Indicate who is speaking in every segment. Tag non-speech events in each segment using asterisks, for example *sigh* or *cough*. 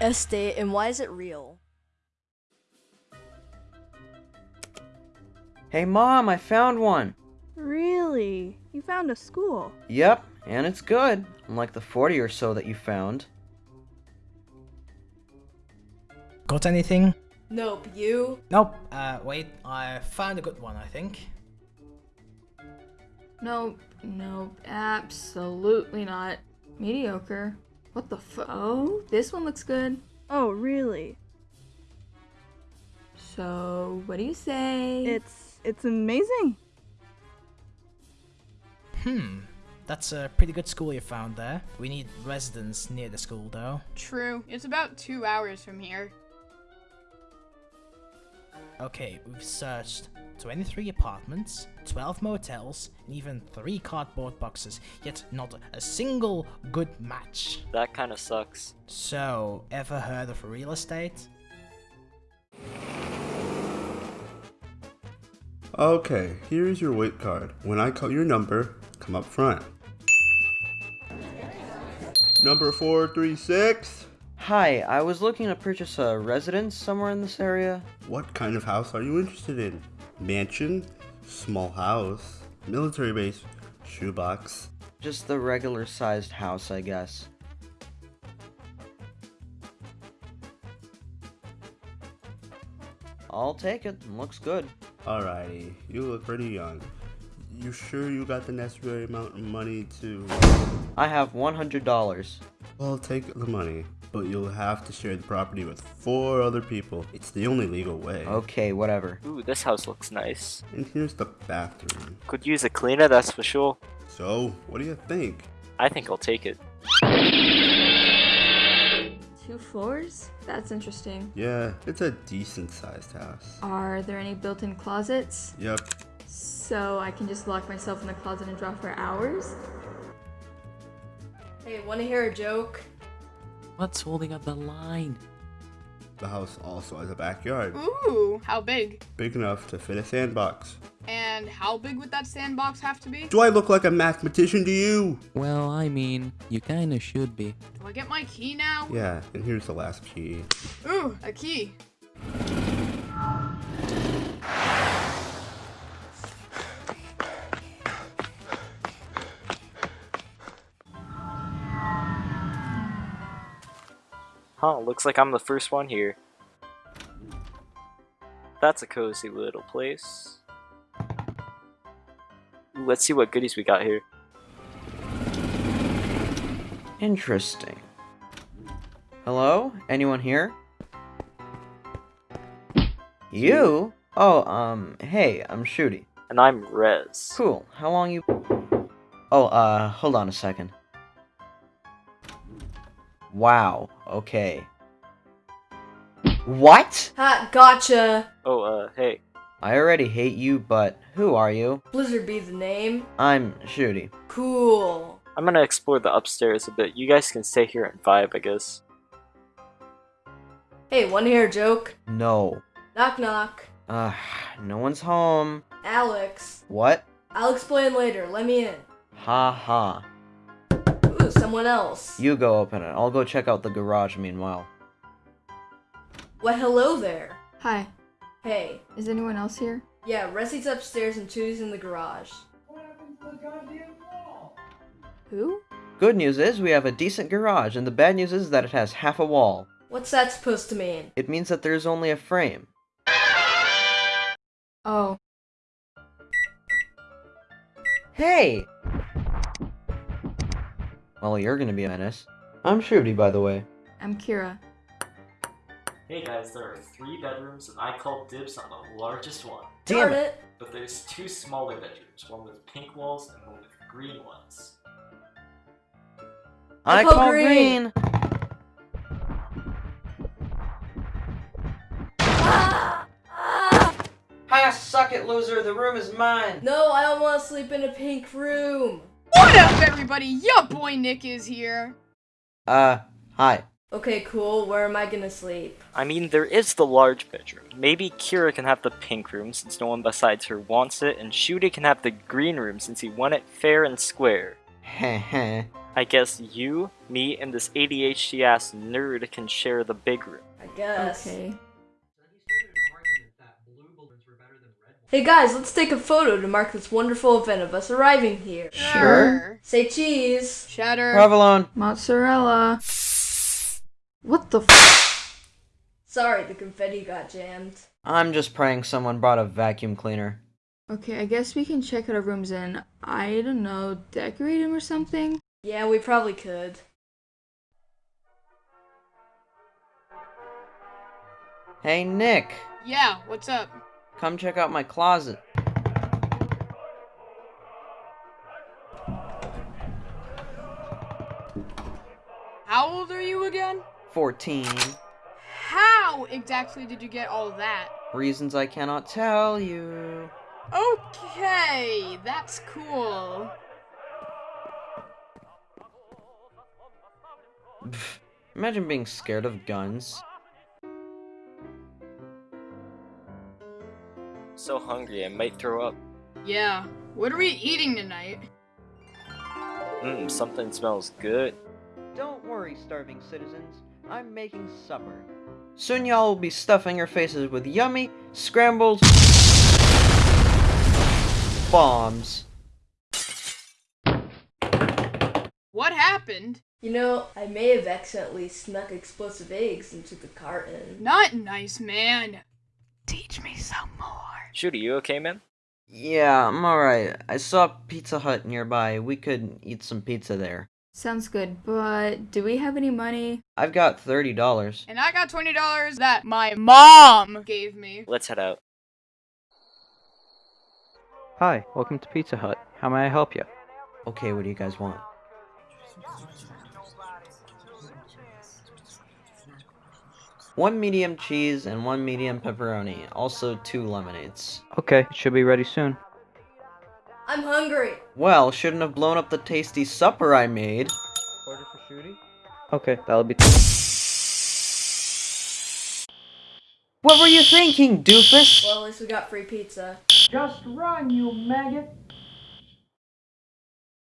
Speaker 1: estate and why is it real?
Speaker 2: Hey mom, I found one.
Speaker 3: Really? You found a school?
Speaker 2: Yep, and it's good, unlike the 40 or so that you found.
Speaker 4: Got anything?
Speaker 1: Nope, you?
Speaker 4: Nope. Uh, wait, I found a good one, I think.
Speaker 5: Nope, nope, absolutely not. Mediocre. What the fu- Oh, this one looks good.
Speaker 3: Oh, really?
Speaker 5: So, what do you say?
Speaker 3: It's it's amazing.
Speaker 4: Hmm. That's a pretty good school you found there. We need residents near the school, though.
Speaker 6: True. It's about two hours from here.
Speaker 4: Okay, we've searched 23 apartments, 12 motels, and even 3 cardboard boxes, yet not a single good match.
Speaker 7: That kinda sucks.
Speaker 4: So, ever heard of real estate?
Speaker 8: Okay, here's your wait card. When I call your number, come up front. Number 436?
Speaker 2: Hi, I was looking to purchase a residence somewhere in this area.
Speaker 8: What kind of house are you interested in? Mansion? Small house? Military base? Shoebox?
Speaker 2: Just the regular sized house, I guess. I'll take it. Looks good.
Speaker 8: Alrighty, you look pretty young. You sure you got the necessary amount of money to...
Speaker 2: I have $100.
Speaker 8: Well, I'll take the money, but you'll have to share the property with four other people. It's the only legal way.
Speaker 2: Okay, whatever.
Speaker 7: Ooh, this house looks nice.
Speaker 8: And here's the bathroom.
Speaker 7: Could use a cleaner, that's for sure.
Speaker 8: So, what do you think?
Speaker 7: I think I'll take it.
Speaker 5: Two floors? That's interesting.
Speaker 8: Yeah, it's a decent sized house.
Speaker 5: Are there any built in closets?
Speaker 8: Yep,
Speaker 5: So I can just lock myself in the closet and draw for hours?
Speaker 1: Hey, wanna hear a joke?
Speaker 9: What's holding up the line?
Speaker 8: the house also has a backyard.
Speaker 6: Ooh, how big?
Speaker 8: Big enough to fit a sandbox.
Speaker 6: And how big would that sandbox have to be?
Speaker 8: Do I look like a mathematician to you?
Speaker 9: Well, I mean, you kinda should be.
Speaker 6: Do I get my key now?
Speaker 8: Yeah, and here's the last key.
Speaker 6: Ooh, a key.
Speaker 7: Huh, looks like I'm the first one here. That's a cozy little place. Ooh, let's see what goodies we got here.
Speaker 2: Interesting. Hello? Anyone here? You? Oh, um, hey, I'm Shooty.
Speaker 7: And I'm Rez.
Speaker 2: Cool. How long you... Oh, uh, hold on a second. Wow, okay. What?
Speaker 1: Ha, gotcha!
Speaker 7: Oh, uh, hey.
Speaker 2: I already hate you, but who are you?
Speaker 1: Blizzard be the name.
Speaker 2: I'm Shooty.
Speaker 1: Cool.
Speaker 7: I'm gonna explore the upstairs a bit. You guys can stay here and vibe, I guess.
Speaker 1: Hey, wanna hear a joke?
Speaker 2: No.
Speaker 1: Knock knock.
Speaker 2: Ah, no one's home.
Speaker 1: Alex.
Speaker 2: What?
Speaker 1: I'll explain later. Let me in.
Speaker 2: Ha ha.
Speaker 1: Ooh, someone else.
Speaker 2: You go open it. I'll go check out the garage meanwhile.
Speaker 1: Well, hello there.
Speaker 5: Hi,
Speaker 1: Hey.
Speaker 5: is anyone else here?
Speaker 1: Yeah, Resi's upstairs and Chewie's in the garage. What happened to the goddamn wall?
Speaker 5: Who?
Speaker 2: Good news is we have a decent garage, and the bad news is that it has half a wall.
Speaker 1: What's that supposed to mean?
Speaker 2: It means that there's only a frame.
Speaker 5: Oh,
Speaker 2: Hey! Well, you're gonna be a menace. I'm Shooty, by the way.
Speaker 5: I'm Kira.
Speaker 10: Hey guys, there are three bedrooms and I called dibs on the largest one.
Speaker 1: Damn it.
Speaker 10: But there's two smaller bedrooms, one with pink walls and one with green ones.
Speaker 2: I
Speaker 1: call
Speaker 2: call
Speaker 1: green.
Speaker 2: green. Ah! Ah! Ha! Suck it, loser. The room is mine.
Speaker 1: No, I don't want to sleep in a pink room.
Speaker 6: What up, everybody? Your boy Nick is here.
Speaker 2: Uh, hi.
Speaker 1: Okay, cool. Where am I gonna sleep?
Speaker 7: I mean, there is the large bedroom. Maybe Kira can have the pink room since no one besides her wants it, and Shooty can have the green room since he won it fair and square.
Speaker 2: Heh *laughs* heh.
Speaker 7: I guess you, me, and this ADHD ass nerd can share the big room.
Speaker 1: I guess.
Speaker 5: Okay.
Speaker 1: Hey guys, let's take a photo to mark this wonderful event of us arriving here.
Speaker 6: Sure.
Speaker 1: Say cheese.
Speaker 6: Cheddar.
Speaker 2: Provolone.
Speaker 5: Mozzarella. What the f-
Speaker 1: Sorry, the confetti got jammed.
Speaker 2: I'm just praying someone brought a vacuum cleaner.
Speaker 5: Okay, I guess we can check out our rooms and, I don't know, decorate them or something?
Speaker 1: Yeah, we probably could.
Speaker 2: Hey, Nick.
Speaker 6: Yeah, what's up?
Speaker 2: Come check out my closet.
Speaker 6: How old are you again?
Speaker 2: 14.
Speaker 6: How exactly did you get all that?
Speaker 2: Reasons I cannot tell you.
Speaker 6: Okay, that's cool.
Speaker 2: Pff, Imagine being scared of guns.
Speaker 7: So hungry, I might throw up.
Speaker 6: Yeah. What are we eating tonight?
Speaker 7: Mmm, something smells good.
Speaker 2: Don't worry, starving citizens. I'm making supper. Soon y'all will be stuffing your faces with yummy, scrambled bombs.
Speaker 6: What happened?
Speaker 1: You know, I may have accidentally snuck explosive eggs into the carton.
Speaker 6: Not nice, man. Teach me some more.
Speaker 7: Shoot, are you okay, man?
Speaker 2: Yeah, I'm alright. I saw Pizza Hut nearby. We could eat some pizza there.
Speaker 5: Sounds good, but do we have any money?
Speaker 2: I've got $30.
Speaker 6: And I got $20 that my mom gave me.
Speaker 7: Let's head out.
Speaker 11: Hi, welcome to Pizza Hut. How may I help you?
Speaker 2: Okay, what do you guys want? One medium cheese and one medium pepperoni. Also two lemonades.
Speaker 11: Okay, it should be ready soon.
Speaker 1: I'm hungry.
Speaker 2: Well, shouldn't have blown up the tasty supper I made.
Speaker 11: Order for Shooty? Okay, that'll be.
Speaker 2: What were you thinking, doofus?
Speaker 1: Well, at least we got free pizza.
Speaker 2: Just run, you maggot!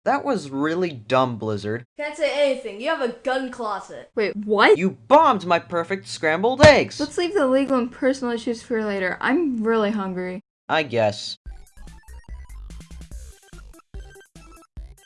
Speaker 2: That was really dumb, Blizzard.
Speaker 1: Can't say anything. You have a gun closet.
Speaker 5: Wait, what?
Speaker 2: You bombed my perfect scrambled eggs!
Speaker 5: Let's leave the legal and personal issues for later. I'm really hungry.
Speaker 2: I guess.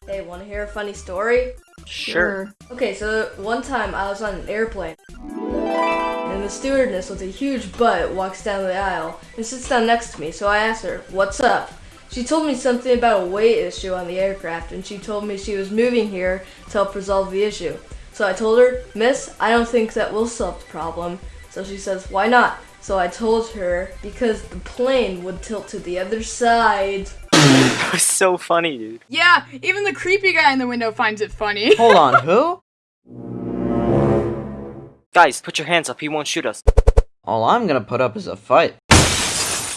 Speaker 1: Hey, wanna hear a funny story?
Speaker 7: Sure.
Speaker 1: Okay, so one time I was on an airplane. And the stewardess with a huge butt walks down the aisle and sits down next to me, so I asked her, What's up? She told me something about a weight issue on the aircraft, and she told me she was moving here to help resolve the issue. So I told her, Miss, I don't think that will solve the problem. So she says, Why not? So I told her, Because the plane would tilt to the other side. *laughs*
Speaker 7: That was so funny, dude.
Speaker 6: Yeah, even the creepy guy in the window finds it funny. *laughs*
Speaker 2: Hold on, who?
Speaker 7: Guys, put your hands up, he won't shoot us.
Speaker 2: All I'm gonna put up is a fight.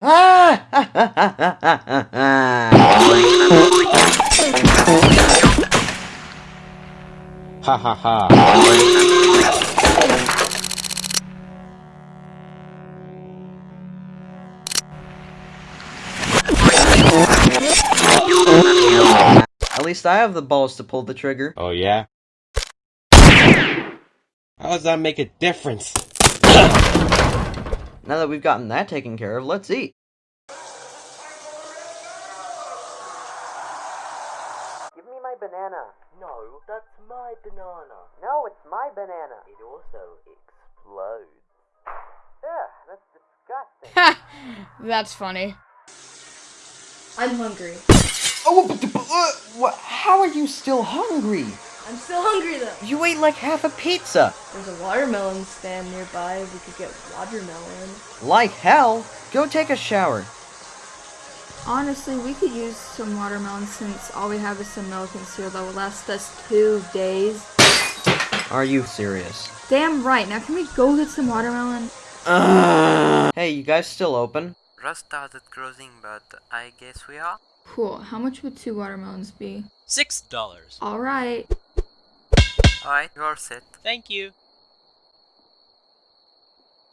Speaker 2: Ha
Speaker 12: ha
Speaker 2: ha. At least I have the balls to pull the trigger.
Speaker 12: Oh yeah? How does that make a difference?
Speaker 2: Now that we've gotten that taken care of, let's eat. Give me my banana. No, that's my banana. No, it's my banana. It also explodes. Ugh, that's disgusting.
Speaker 6: Ha! That's funny.
Speaker 1: I'm hungry.
Speaker 2: Oh, but, but, uh, what? How are you still hungry?
Speaker 1: I'm still hungry though.
Speaker 2: You ate like half a pizza.
Speaker 1: There's a watermelon stand nearby. We could get watermelon.
Speaker 2: Like hell. Go take a shower.
Speaker 5: Honestly, we could use some watermelon since all we have is some milk and cereal that will last us two days.
Speaker 2: Are you serious?
Speaker 5: Damn right. Now can we go get some watermelon?
Speaker 2: Hey, you guys still open?
Speaker 13: Russ started closing, but I guess we are.
Speaker 5: Cool. How much would two watermelons be?
Speaker 10: Six dollars.
Speaker 5: All right.
Speaker 13: Alright, you're set.
Speaker 10: Thank you.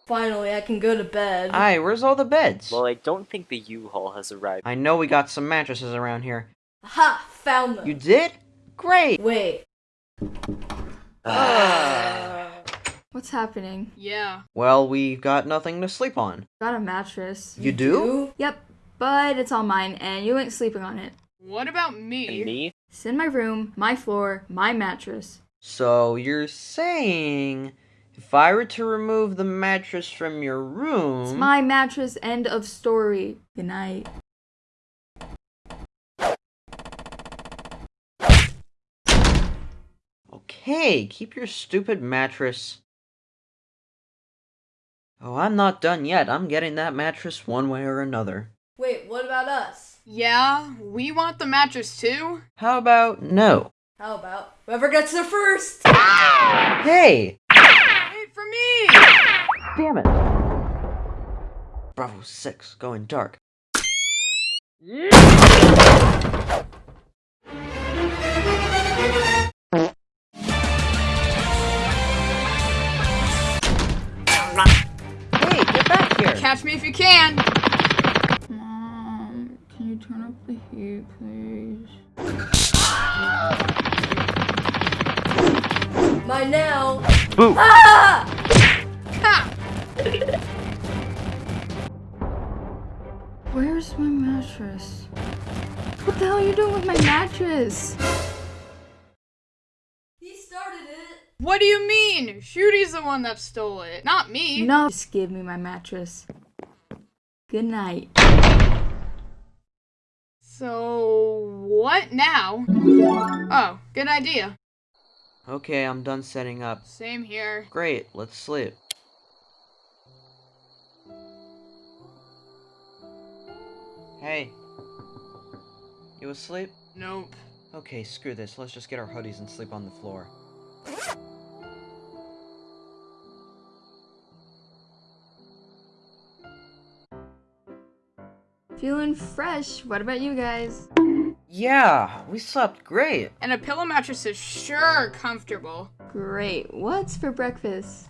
Speaker 1: Finally, I can go to bed.
Speaker 2: Hi, where's all the beds?
Speaker 7: Well, I don't think the U-Haul has arrived.
Speaker 2: I know we got some mattresses around here.
Speaker 1: Ha! Found them.
Speaker 2: You did? Great!
Speaker 1: Wait. Ah.
Speaker 5: What's happening?
Speaker 6: Yeah.
Speaker 2: Well, we've got nothing to sleep on.
Speaker 5: Got a mattress.
Speaker 2: You do?
Speaker 5: Yep. But it's all mine, and you ain't sleeping on it.
Speaker 6: What about me?
Speaker 7: And me?
Speaker 5: It's in my room, my floor, my mattress.
Speaker 2: So you're saying if I were to remove the mattress from your room,
Speaker 5: It's my mattress. End of story. Good night.
Speaker 2: okay, keep your stupid mattress. Oh, I'm not done yet. I'm getting that mattress one way or another.
Speaker 1: Wait, what about us?
Speaker 6: Yeah, we want the mattress too.
Speaker 2: How about no?
Speaker 1: How about whoever gets there first?
Speaker 2: Hey!
Speaker 6: Wait for me!
Speaker 2: Damn it! Bravo 6 going dark. Hey, get back here!
Speaker 6: Catch me if you can.
Speaker 5: Mom, turn up the heat, please?
Speaker 1: Mine now.
Speaker 2: Boo!
Speaker 1: Ah!
Speaker 6: Ha!
Speaker 5: Where's my mattress? What the hell are you doing with my mattress?
Speaker 1: He started it.
Speaker 6: What do you mean? Shooty's the one that stole it, not me.
Speaker 5: No, just give me my mattress. Good night.
Speaker 6: So what now? Oh, good idea.
Speaker 2: Okay, I'm done setting up.
Speaker 6: Same here.
Speaker 2: Great, let's sleep. Hey. You asleep?
Speaker 6: Nope.
Speaker 2: Okay, screw this. Let's just get our hoodies and sleep on the floor.
Speaker 5: Feeling fresh. What about you guys?
Speaker 2: Yeah, we slept great.
Speaker 6: And a pillow mattress is sure comfortable.
Speaker 5: Great. What's for breakfast?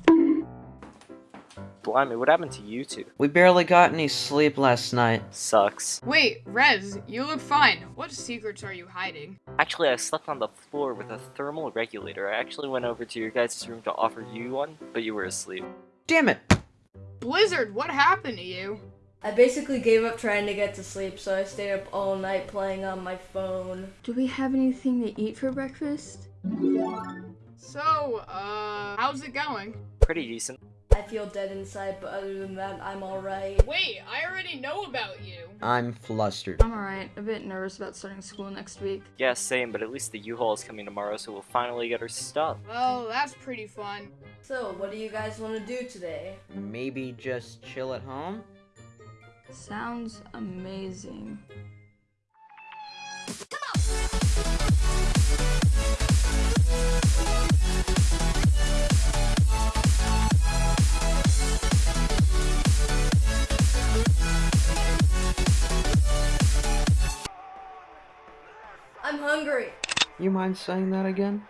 Speaker 7: Blimey, what happened to you two?
Speaker 2: We barely got any sleep last night.
Speaker 7: Sucks.
Speaker 6: Wait, Rez, you look fine. What secrets are you hiding?
Speaker 7: Actually, I slept on the floor with a thermal regulator. I actually went over to your guys' room to offer you one, but you were asleep.
Speaker 2: Damn it!
Speaker 6: Blizzard, what happened to you?
Speaker 1: I basically gave up trying to get to sleep, so I stayed up all night playing on my phone.
Speaker 5: Do we have anything to eat for breakfast?
Speaker 6: So, uh, how's it going?
Speaker 7: Pretty decent.
Speaker 1: I feel dead inside, but other than that, I'm alright.
Speaker 6: Wait, I already know about you.
Speaker 2: I'm flustered.
Speaker 5: I'm alright. A bit nervous about starting school next week.
Speaker 7: Yeah, same, but at least the U-Haul is coming tomorrow, so we'll finally get our stuff.
Speaker 6: Well, that's pretty fun.
Speaker 1: So, what do you guys want to do today?
Speaker 2: Maybe just chill at home?
Speaker 5: Sounds amazing.
Speaker 1: I'm hungry.
Speaker 2: You mind saying that again?